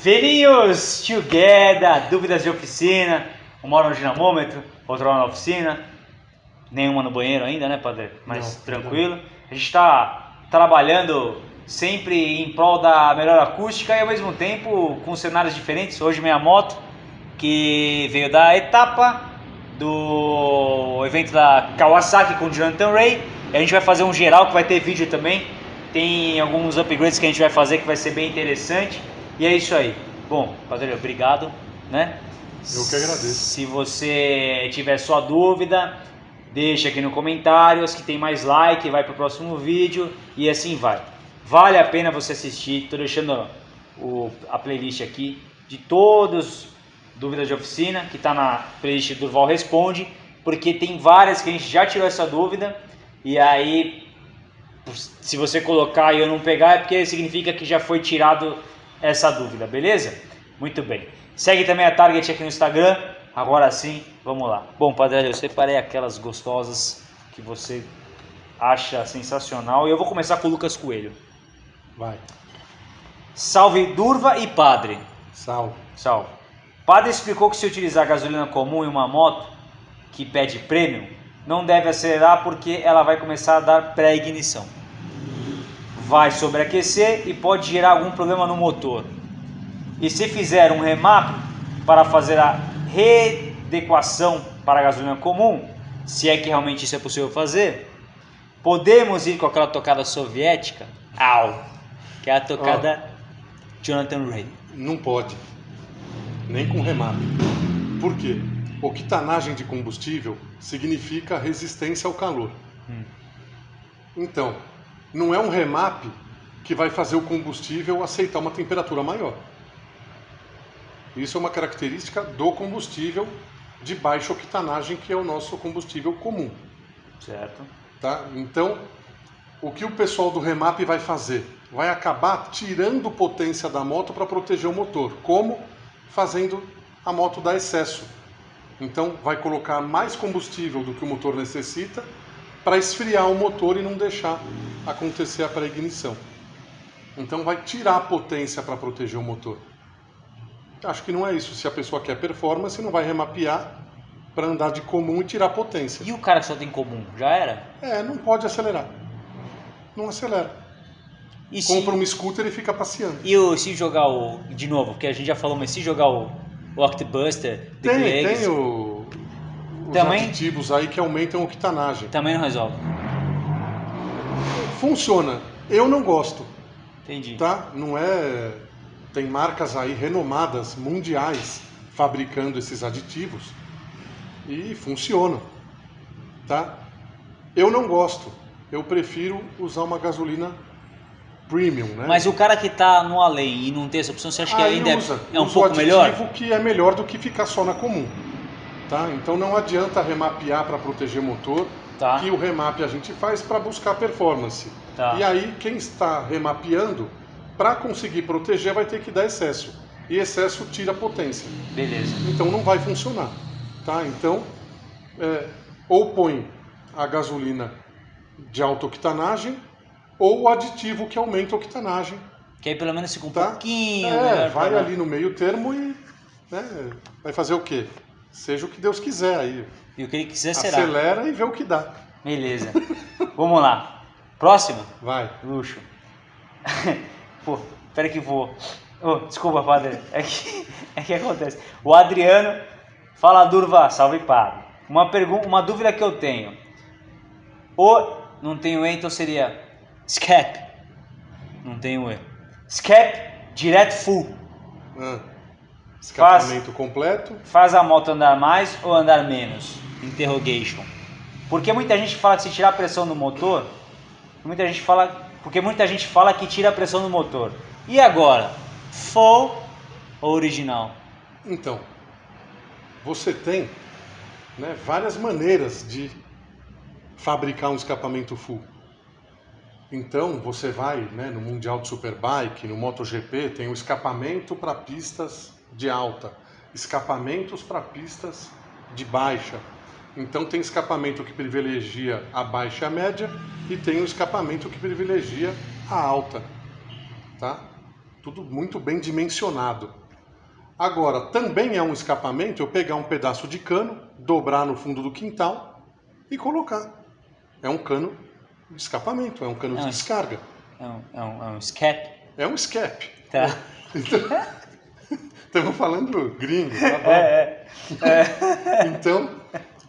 Velhinhos together, dúvidas de oficina, uma hora no dinamômetro, outra hora na oficina, nenhuma no banheiro ainda, né, padre? Mas Não, tranquilo. A gente está trabalhando sempre em prol da melhor acústica e ao mesmo tempo com cenários diferentes. Hoje minha moto, que veio da etapa do evento da Kawasaki com o Jonathan Ray. E a gente vai fazer um geral que vai ter vídeo também. Tem alguns upgrades que a gente vai fazer que vai ser bem interessante. E é isso aí. Bom, Padre, obrigado, né? Eu que agradeço. Se você tiver sua dúvida, deixa aqui no comentários que tem mais like, vai pro próximo vídeo e assim vai. Vale a pena você assistir. Tô deixando o, a playlist aqui de todos dúvidas de oficina, que está na playlist do Val Responde, porque tem várias que a gente já tirou essa dúvida e aí se você colocar e eu não pegar é porque significa que já foi tirado essa dúvida, beleza? Muito bem. Segue também a Target aqui no Instagram. Agora sim, vamos lá. Bom, Padre, eu separei aquelas gostosas que você acha sensacional e eu vou começar com o Lucas Coelho. Vai. Salve Durva e Padre. Salve. Salve. Padre explicou que se utilizar gasolina comum em uma moto que pede prêmio, não deve acelerar porque ela vai começar a dar pré-ignição. Vai sobreaquecer e pode gerar algum problema no motor. E se fizer um remap para fazer a readequação para a gasolina comum, se é que realmente isso é possível fazer, podemos ir com aquela tocada soviética, au, que é a tocada Jonathan Ray. Não pode. Nem com remap. Por quê? Octanagem de combustível significa resistência ao calor. Hum. Então, não é um remap que vai fazer o combustível aceitar uma temperatura maior. Isso é uma característica do combustível de baixa octanagem, que é o nosso combustível comum. Certo? Tá? Então, o que o pessoal do remap vai fazer? Vai acabar tirando potência da moto para proteger o motor. Como? Fazendo a moto dar excesso. Então, vai colocar mais combustível do que o motor necessita para esfriar o motor e não deixar acontecer a pré-ignição. Então, vai tirar a potência para proteger o motor. Acho que não é isso. Se a pessoa quer performance, não vai remapear para andar de comum e tirar potência. E o cara que só tem comum, já era? É, não pode acelerar. Não acelera. E Compra se, um scooter e fica passeando. e o, se jogar o. De novo, porque a gente já falou, mas se jogar o, o Octobuster, The Tem, tem o, os Também? aditivos aí que aumentam a octanagem. também não resolve. Funciona. Eu não gosto, Entendi. tá? Não é... Tem marcas aí renomadas, mundiais, fabricando esses aditivos e funcionam, tá? Eu não gosto. Eu prefiro usar uma gasolina premium, né? Mas o cara que tá no além e não tem essa opção, você acha que Aí ainda é- usa, é, um usa pouco o melhor? aditivo que é melhor do que ficar só na comum. Tá? Então não adianta remapear para proteger motor, Tá. que o remap a gente faz para buscar performance. Tá. E aí quem está remapeando, para conseguir proteger, vai ter que dar excesso. E excesso tira potência. Beleza. Então não vai funcionar. Tá? Então, é, ou põe a gasolina de alta octanagem, ou o aditivo que aumenta a octanagem Que aí pelo menos fica um Tá? pouquinho É, vai ali no meio termo e né, vai fazer o quê? Seja o que Deus quiser aí. E o que ele quiser será. Acelera e vê o que dá. Beleza. Vamos lá. Próximo. Vai. Luxo. Pô, pera que vou. Oh, desculpa, padre. É que, é que acontece. O Adriano fala Durva, salve padre. Uma pergunta, uma dúvida que eu tenho. O não tenho E, então seria Scap. Não tenho E. Scap direto full. Ah, escapamento completo. Faz a moto andar mais ou andar menos? Interrogation. Porque muita gente fala que se tirar a pressão do motor, muita gente fala, porque muita gente fala que tira a pressão do motor. E agora, full ou original? Então, você tem né, várias maneiras de fabricar um escapamento full. Então, você vai né, no Mundial de Superbike, no MotoGP, tem o escapamento para pistas de alta, escapamentos para pistas de baixa. Então, tem escapamento que privilegia a baixa e a média e tem o escapamento que privilegia a alta. Tá? tudo muito bem dimensionado. Agora, também é um escapamento eu pegar um pedaço de cano, dobrar no fundo do quintal e colocar. É um cano de escapamento, é um cano É de um- descarga. É um, é um, é um escape. É um escape. Tá. Estamos falando gringo, tá bom? É, Então,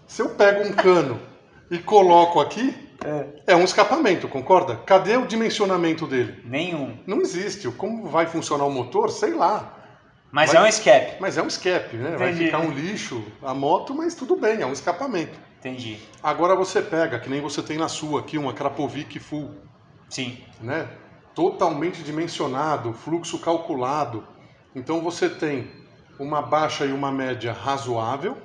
se eu pego um cano e coloco aqui, é. é um escapamento, concorda? Cadê o dimensionamento dele? Nenhum. Não existe. Como vai funcionar o motor, sei lá. Mas Vai- é um escape. Mas é um escape, né? Vai Entendi. ficar um lixo a moto, mas tudo bem, é um escapamento. Entendi. Agora você pega, que nem você tem na sua aqui, uma Krapovic Full, Sim. né? Totalmente dimensionado, fluxo calculado. Então você tem uma baixa e uma média razoável,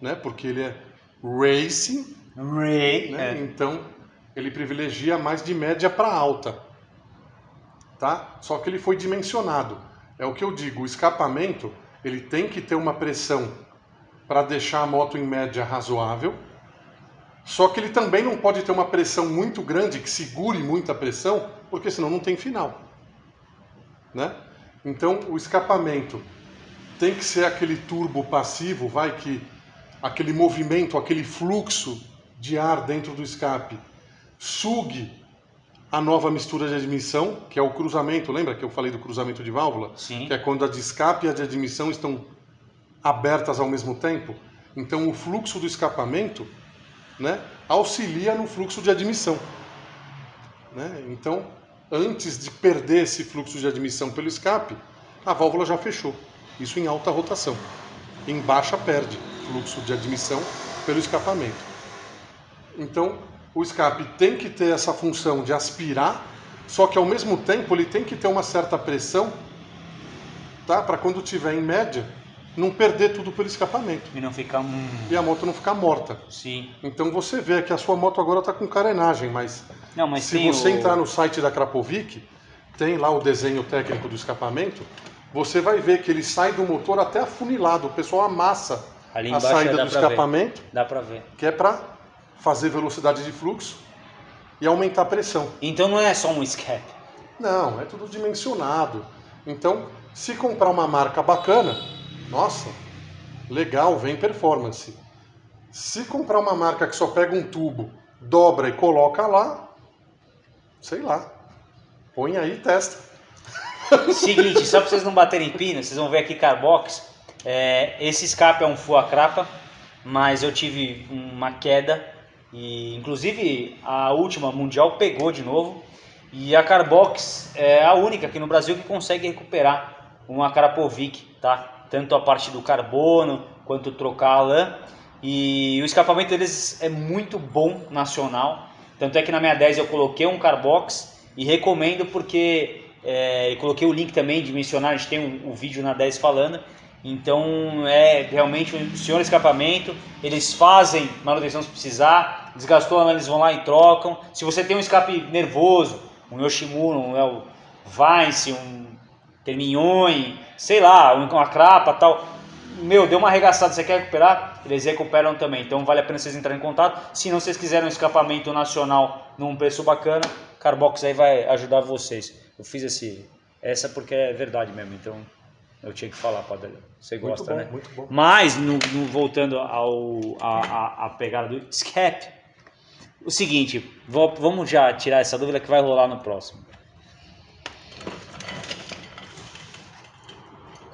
né? Porque ele é racing, Ray. né? É. Então ele privilegia mais de média para alta, tá? Só que ele foi dimensionado. É o que eu digo, o escapamento ele tem que ter uma pressão para deixar a moto em média razoável. Só que ele também não pode ter uma pressão muito grande que segure muita pressão, porque senão não tem final, né? Então o escapamento tem que ser aquele turbo passivo, vai que aquele movimento, aquele fluxo de ar dentro do escape sugue a nova mistura de admissão, que é o cruzamento, lembra que eu falei do cruzamento de válvula? Sim. Que é quando a de escape e a de admissão estão abertas ao mesmo tempo. Então o fluxo do escapamento né, auxilia no fluxo de admissão. Né? Então, antes de perder esse fluxo de admissão pelo escape, a válvula já fechou. Isso em alta rotação. Em baixa perde fluxo de admissão pelo escapamento. Então, o escape tem que ter essa função de aspirar, só que ao mesmo tempo ele tem que ter uma certa pressão, tá? Para quando tiver em média, não perder tudo pelo escapamento E não ficar um. e a moto não ficar morta. Sim. Então você vê que a sua moto agora está com carenagem, mas, Não, mas se você o... entrar no site da Krapovic, tem lá o desenho técnico do escapamento, você vai ver que ele sai do motor até afunilado. O pessoal amassa a saída do pra ver. escapamento, Dá pra ver. que é para fazer velocidade de fluxo e aumentar a pressão. Então não é só um escape. Não, é tudo dimensionado. Então, se comprar uma marca bacana, nossa, legal, vem performance. Se comprar uma marca que só pega um tubo, dobra e coloca lá, sei lá, põe aí e testa. Seguinte, só pra vocês não baterem pino, vocês vão ver aqui Carbox. É, esse escape é um full acrapa, mas eu tive uma queda e inclusive a última mundial pegou de novo. E a Carbox é a única aqui no Brasil que consegue recuperar uma Krapovic, tá? Tanto a parte do carbono quanto trocar a lã. E o escapamento deles é muito bom nacional. Tanto é que na minha 10 eu coloquei um Carbox e recomendo porque é, eu coloquei o link também de mencionar, a gente tem um, um vídeo na 10 falando. Então é realmente um senhor escapamento. Eles fazem manutenção se precisar. Desgastou, eles vão lá e trocam. Se você tem um escape nervoso, um Yoshimura, um El Vice, um Terminhões, sei lá, um- uma crapa tal. Meu, deu uma arregaçada, você quer recuperar? Eles recuperam também. Então vale a pena vocês entrarem em contato. Se não vocês quiserem um escapamento nacional num preço bacana, Carbox aí vai ajudar vocês. Eu fiz esse essa porque é verdade mesmo, então eu tinha que falar, Padre. Você gosta, bom, né? muito bom. Mas, no, no- voltando ao, a, a, a pegada do escape, o seguinte, vou- vamos já tirar essa dúvida que vai rolar no próximo.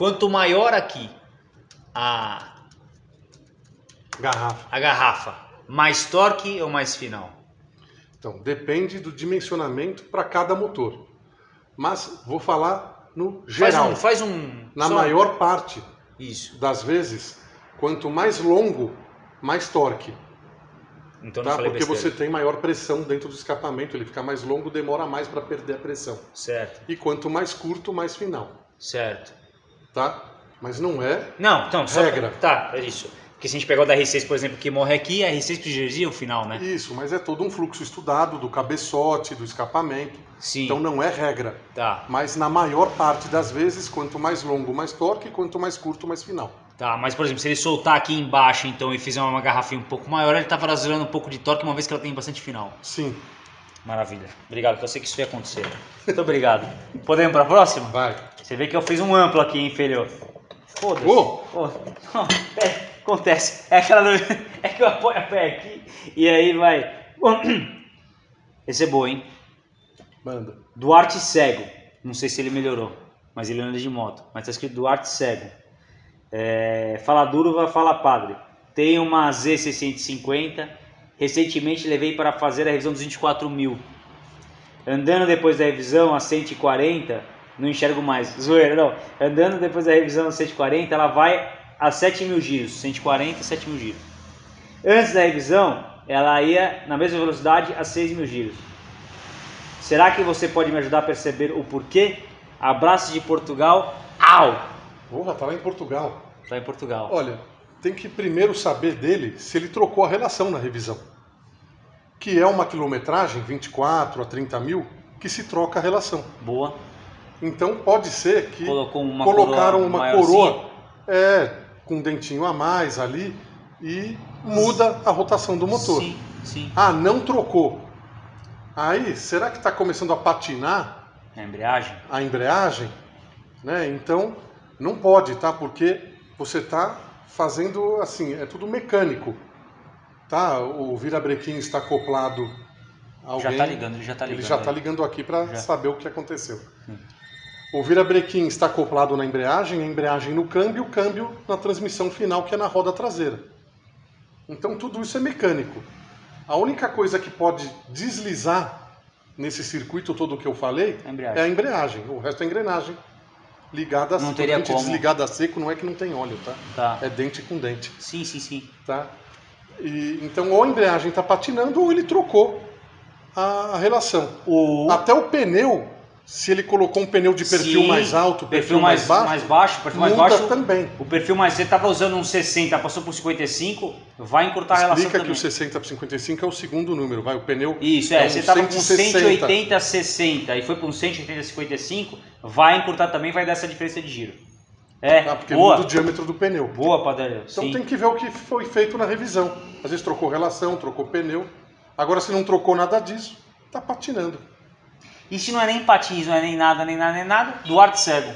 Quanto maior aqui a, Garrafa. a garrafa, mais torque ou mais final? Então, depende do dimensionamento para cada motor. Mas vou falar no Faz geral. um, faz um Na só- maior parte Isso. das vezes, quanto mais longo, mais torque. Então Tá? Porque besteira. você tem maior pressão dentro do escapamento, ele fica mais longo, demora mais para perder a pressão. Certo, E quanto mais curto, mais final. certo. Tá? Mas não é Não, então, só Regra. Tá, é isso. Porque se a gente pegar o da R6, por exemplo, que morre aqui, a R6 privilegia o final, né? isso, mas é todo um fluxo estudado do cabeçote, do escapamento. Sim. Então não é regra. Tá, Mas na maior parte das vezes, quanto mais longo, mais torque, quanto mais curto, mais final. tá. Mas, por exemplo, se ele soltar aqui embaixo, então, e fizer uma garrafinha um pouco maior, ele tá vazando um pouco de torque, uma vez que ela tem bastante final. Sim. Maravilha. Obrigado, porque eu sei que isso ia acontecer. Muito obrigado. Podemos para a próxima? Vai. Você vê que eu fiz um amplo aqui, hein, filho? Foda-se. Ô, não, é, acontece. É aquela. do- É que eu apoio a pé aqui e aí vai. Esse é bom, hein? Manda. Duarte Cego. Não sei se ele melhorou, mas ele anda de moto. Mas tá escrito Duarte Cego. É, fala Durva, fala padre. Tem uma Z650. Recentemente levei para fazer a revisão dos 24 mil. Andando depois da revisão a 140, não enxergo mais. Zoeira, não. Andando depois da revisão a 140, ela vai a 7 mil giros. 140 e 7 mil giros. Antes da revisão, ela ia na mesma velocidade a 6 mil giros. Será que você pode me ajudar a perceber o porquê? Abraço de Portugal. Au! Porra, tá lá em Portugal. Tá em Portugal. Olha, tem que primeiro saber dele se ele trocou a relação na revisão. Que é uma quilometragem, 24 a 30 mil, que se troca a relação. Boa. Então pode ser que uma colocaram coroa uma coroa é, com um dentinho a mais ali e muda a rotação do motor. Sim, sim. Ah, não trocou. Aí, será que está começando a patinar A embreagem? a embreagem? Né? Então, não pode, tá? Porque você está fazendo assim, é tudo mecânico. Tá? O virabrequim está acoplado a alguém. Já tá ligando, ele já tá ligando. Ele já está ligando aqui para saber o que aconteceu. Hum. O virabrequim está acoplado na embreagem, a embreagem no câmbio, o câmbio na transmissão final, que é na roda traseira. Então tudo isso é mecânico. A única coisa que pode deslizar nesse circuito todo que eu falei A é a embreagem. O resto é engrenagem. Ligada a Não seco. teria como. desligada a seco não é que não tem óleo, tá? Tá. É dente com dente, Sim, sim, sim. tá? E, então ou a embreagem está patinando ou ele trocou a, relação. O Até o pneu, se ele colocou um pneu de perfil Sim, mais alto, perfil, mais, baixo, mais baixo, perfil mais baixo. também. O perfil mais você estava usando um 60, passou por 55, vai encurtar a relação Explica que também. o 60 para 55 é o segundo número, vai, o pneu Isso, é, um você estava com 160. 180, 60 e foi para um 180, 55, vai encurtar também, vai dar essa diferença de giro. É, tá? Porque boa, muda o diâmetro do pneu. boa, Padaria. Então Sim. tem que ver o que foi feito na revisão. Às vezes trocou relação, trocou pneu. Agora, se não trocou nada disso, tá patinando. Se não é nem patins, não é nem nada, nem nada, nem nada, Duarte Cego.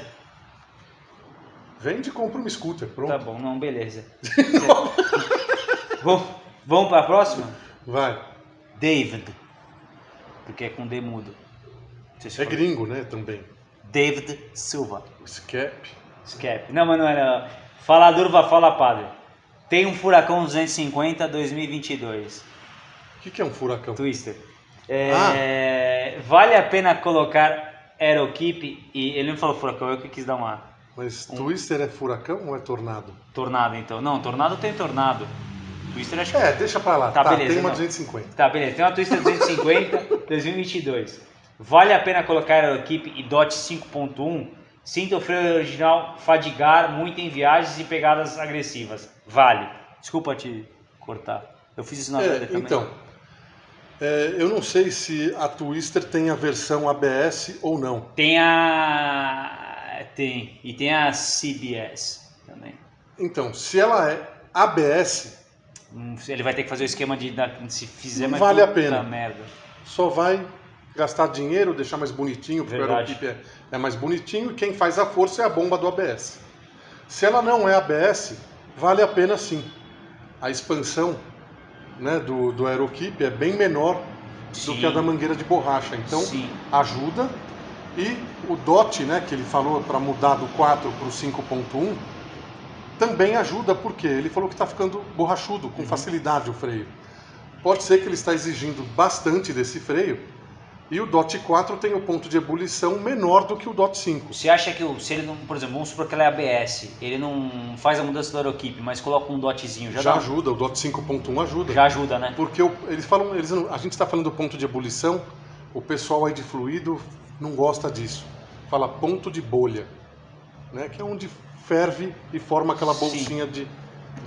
Vende e compra um scooter, pronto. Tá bom, não, beleza. vamos vamos para a próxima? Vai. David. Porque é com D mudo. Se É gringo, né, também. David Silva. Scap. Escape. Não, mas não era. Fala Durva, fala padre. Tem um Furacão 250 2022. O que, que é um furacão? Twister. É, Vale a pena colocar Aerokeep e. Ele não falou Furacão, eu que quis dar uma. Mas Twister é furacão ou é tornado? Tornado então. Não, Tornado tem Tornado. Twister acho que. É, deixa pra lá. Tá, Tá, beleza, tem uma não. 250. Tá, beleza. Tem uma Twister 250 2022. Vale a pena colocar Aerokeep e DOT 5.1? Sinta o freio original fadigar muito em viagens e pegadas agressivas. Vale. Desculpa te cortar. Eu fiz isso na É, também. então, é, eu não sei se a Twister tem a versão ABS ou não. Tem a. Tem. E tem a CBS também. Então, se ela é ABS, Hum, Ele vai ter que fazer o esquema de. Se fizer, mas vale a pena. merda. só vai gastar dinheiro, deixar mais bonitinho, porque Verdade. o Aerokeep é, é mais bonitinho e quem faz a força é a bomba do ABS. Se ela não é ABS, vale a pena sim. A expansão né, do, do é bem menor do Sim. que a da mangueira de borracha. Então, Sim. ajuda. E o DOT, né, que ele falou para mudar do 4 para o 5.1, também ajuda, porque ele falou que está ficando borrachudo, Uhum. com facilidade o freio. Pode ser que ele está exigindo bastante desse freio, e o DOT 4 tem o ponto de ebulição menor do que o DOT 5. Você acha que o- se ele não, por exemplo, vamos supor que ela é ABS, ele não faz a mudança do Aerokeep, mas coloca um dotzinho, já, Já, dá- ajuda, o DOT 5.1 ajuda. já ajuda, né? Porque o- eles falam, eles a gente está falando do ponto de ebulição, o pessoal aí de fluido não gosta disso. Fala ponto de bolha, né? que é onde ferve e forma aquela Sim. bolsinha de,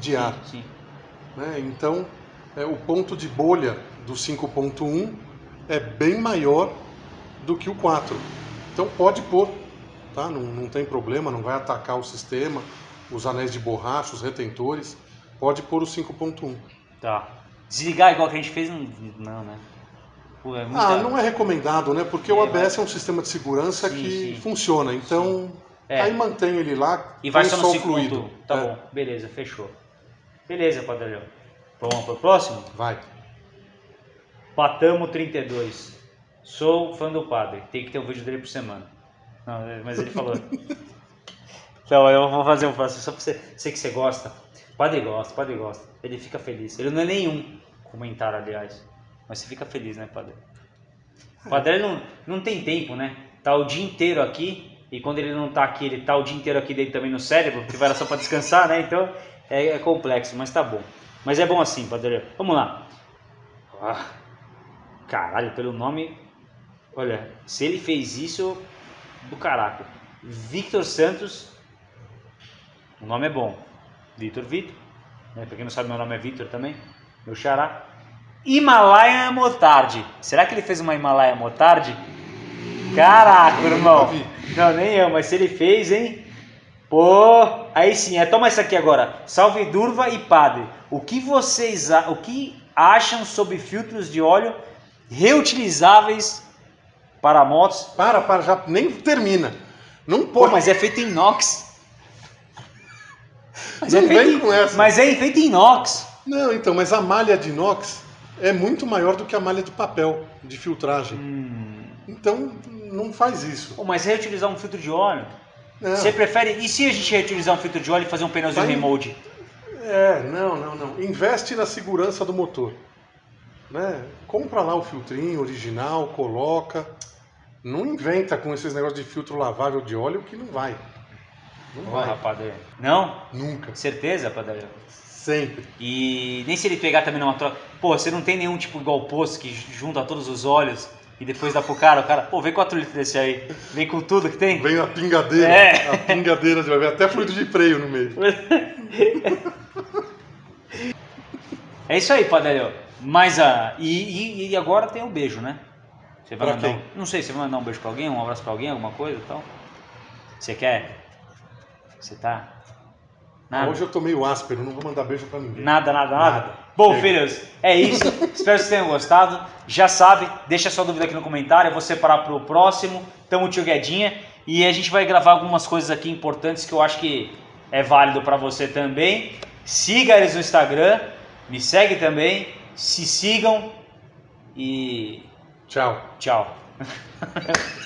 de ar. Sim. Né? Então, é, o ponto de bolha do 5.1 é bem maior do que o 4. Então pode pôr, tá? não, não tem problema, não vai atacar o sistema, os anéis de borracha, os retentores. Pode pôr o 5.1. Tá. Desligar igual que a gente fez, não, não né? Pô, é muita... Ah, não é recomendado, né? Porque É, o ABS é um sistema de segurança Sim, que sim. funciona. Então, É. aí mantém ele lá E vai só no fluido. Tá É, bom, beleza, fechou. Beleza, Padrão. Vamos pro próximo? Vai. Patamo 32. Sou fã do padre. Tem que ter um vídeo dele por semana. Não, mas ele falou. então, eu vou fazer um próximo só pra você. Sei que você gosta. Padre gosta, padre gosta. Ele fica feliz. Ele não é nenhum comentário, aliás. Mas você fica feliz, né, padre? O padre ele não, não tem tempo, né? Tá o dia inteiro aqui. E quando ele não tá aqui, ele tá o dia inteiro aqui dentro também no cérebro, porque vai lá só pra descansar, né? Então é, é complexo, mas tá bom. Mas é bom assim, padre. Vamos lá. Ah, caralho, pelo nome. Olha, se ele fez isso, do caraca. Victor Santos. O nome é bom. Victor Vitor. Né? Pra quem não sabe, meu nome é Victor também. Meu xará. Himalaia Motardi. Será que ele fez uma Himalaia Motardi? Caraca, irmão. Não, nem eu, mas se ele fez, hein? Pô, aí sim, é, toma essa aqui agora. Salve Durva e Padre. O que vocês o que acham sobre filtros de óleo reutilizáveis para motos? Para, para, já nem termina. Não Pô, pode. mas é feito em inox. Mas, Não é feito vem em- com essa. mas é feito em inox. Não, então, mas a malha de inox é muito maior do que a malha de papel, de filtragem. Hum. Então, não faz isso. Pô, mas reutilizar um filtro de óleo? Não. Você prefere. E se a gente reutilizar um filtro de óleo e fazer um pneuzinho Vai- remold? É, não, não, não. Investe na segurança do motor. Né? Compra lá o filtrinho original, coloca. Não inventa com esses negócios de filtro lavável de óleo que não vai. Não Porra, vai. padre. Não? Nunca. Certeza, padre? Sempre. E nem se ele pegar também numa troca. Pô, você não tem nenhum tipo igual poço que junta todos os óleos e depois dá pro cara, o cara, pô, vem 4 litros desse aí. Vem com tudo que tem. Vem a pingadeira. É. A pingadeira de até fluido de freio no meio. É isso aí, Padelho. Mas a. E, e, e agora tem o beijo, né? Você vai Pra mandar. quem? um- Não sei, você vai mandar um beijo pra alguém, um abraço pra alguém, alguma coisa e tal? Você quer? Você tá. Nada. Hoje eu tô meio áspero, não vou mandar beijo pra ninguém. Nada, nada, nada. Nada. Bom, Chega. filhos, é isso. Espero que vocês tenham gostado. Já sabe, deixa sua dúvida aqui no comentário. Eu vou separar pro próximo. Tamo tio Guedinha. E a gente vai gravar algumas coisas aqui importantes que eu acho que é válido para você também. Siga eles no Instagram. Me segue também. Se sigam. E Tchau. tchau.